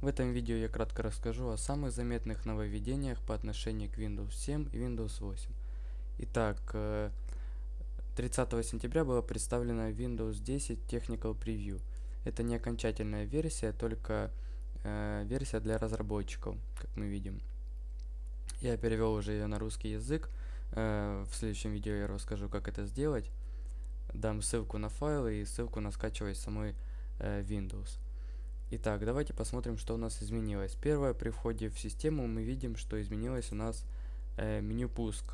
В этом видео я кратко расскажу о самых заметных нововведениях по отношению к Windows 7 и Windows 8. Итак, 30 э, сентября была представлена Windows 10 Technical Preview. Это не окончательная версия, только э, версия для разработчиков, как мы видим. Я перевел уже ее на русский язык. Э, в следующем видео я расскажу, как это сделать. Дам ссылку на файлы и ссылку на скачивание самой Windows. Итак, давайте посмотрим, что у нас изменилось. Первое, при входе в систему мы видим, что изменилось у нас э, меню пуск.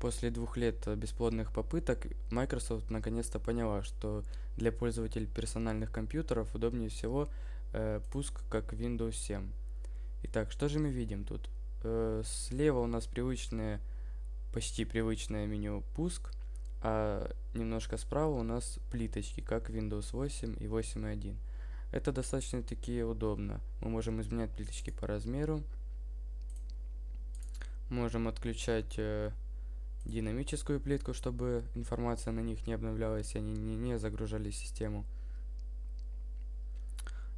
После двух лет бесплодных попыток Microsoft наконец-то поняла, что для пользователей персональных компьютеров удобнее всего э, пуск как Windows 7. Итак, что же мы видим тут? Э, слева у нас привычное, почти привычное меню пуск, а немножко справа у нас плиточки, как Windows 8 и 8.1. Это достаточно таки удобно. Мы можем изменять плиточки по размеру. Можем отключать э, динамическую плитку, чтобы информация на них не обновлялась, и они не, не загружали систему.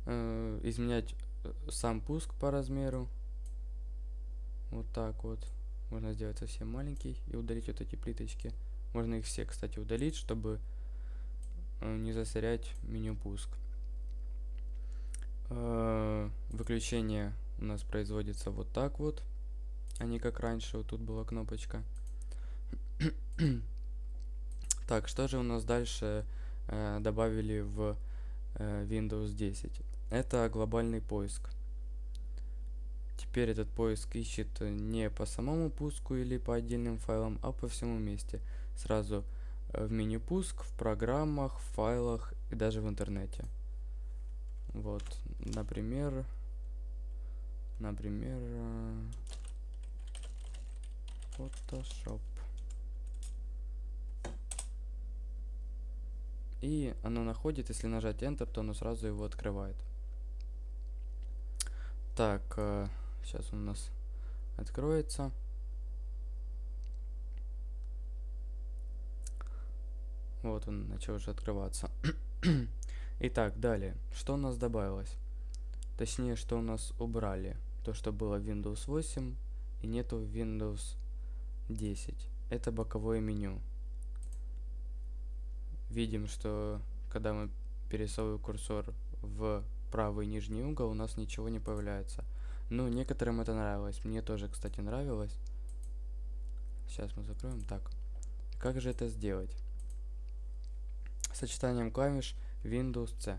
Э, изменять э, сам пуск по размеру. Вот так вот. Можно сделать совсем маленький и удалить вот эти плиточки. Можно их все, кстати, удалить, чтобы э, не засорять меню пуск. Э, выключение у нас производится вот так вот, а не как раньше, вот тут была кнопочка. так, что же у нас дальше э, добавили в э, Windows 10? Это глобальный поиск. Теперь этот поиск ищет не по самому пуску или по отдельным файлам, а по всему вместе. Сразу э, в меню пуск, в программах, в файлах и даже в интернете. Вот, например, например, э, Photoshop. И оно находит, если нажать Enter, то оно сразу его открывает. Так, э, сейчас он у нас откроется. Вот он начал уже открываться. Итак, далее. Что у нас добавилось? Точнее, что у нас убрали. То, что было в Windows 8 и нету в Windows 10. Это боковое меню. Видим, что когда мы пересовываем курсор в правый нижний угол, у нас ничего не появляется. Ну, некоторым это нравилось. Мне тоже, кстати, нравилось. Сейчас мы закроем. Так. Как же это сделать? Сочетанием клавиш Windows C.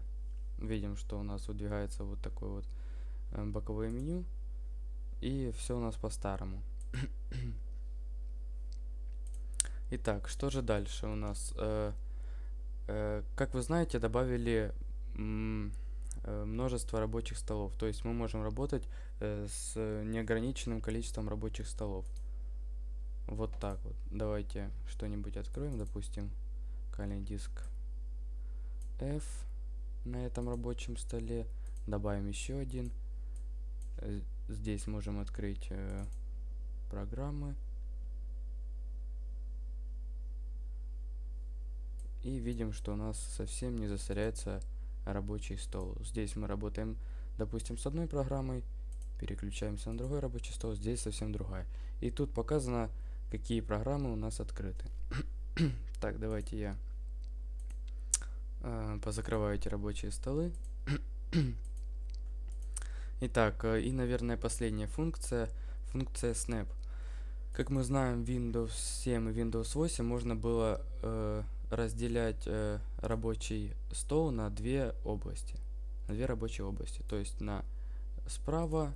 Видим, что у нас выдвигается вот такое вот э, боковое меню. И все у нас по-старому. Итак, что же дальше у нас? Э, э, как вы знаете, добавили множество рабочих столов. То есть мы можем работать с неограниченным количеством рабочих столов. Вот так вот. Давайте что-нибудь откроем, допустим, локальный диск F на этом рабочем столе. Добавим еще один. Э, здесь можем открыть э, программы. И видим, что у нас совсем не засоряется рабочий стол. Здесь мы работаем, допустим, с одной программой, переключаемся на другой рабочий стол, здесь совсем другая. И тут показано, какие программы у нас открыты. так, давайте я позакрываю эти рабочие столы. Итак, э, и, наверное, последняя функция, функция Snap. Как мы знаем, Windows 7 и Windows 8 можно было э, разделять э, рабочий стол на две области, на две рабочие области, то есть на справа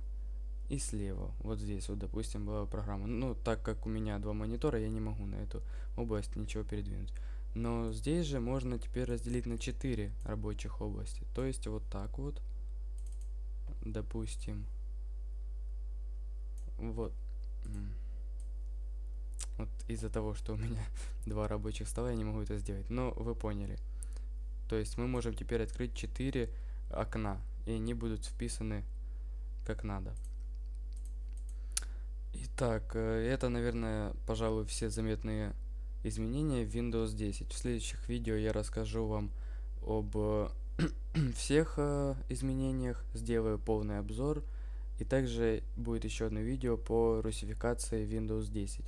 и слева. Вот здесь вот, допустим, была программа. Ну, так как у меня два монитора, я не могу на эту область ничего передвинуть. Но здесь же можно теперь разделить на 4 рабочих области. То есть вот так вот. Допустим. Вот. Вот из-за того, что у меня два рабочих стола, я не могу это сделать. Но вы поняли. То есть мы можем теперь открыть 4 окна. И они будут вписаны как надо. Итак, э, это, наверное, пожалуй, все заметные изменения в Windows 10. В следующих видео я расскажу вам об всех э, изменениях, сделаю полный обзор. И также будет еще одно видео по русификации Windows 10.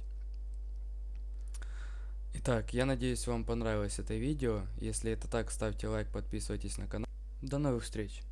Итак, я надеюсь вам понравилось это видео. Если это так, ставьте лайк, подписывайтесь на канал. До новых встреч!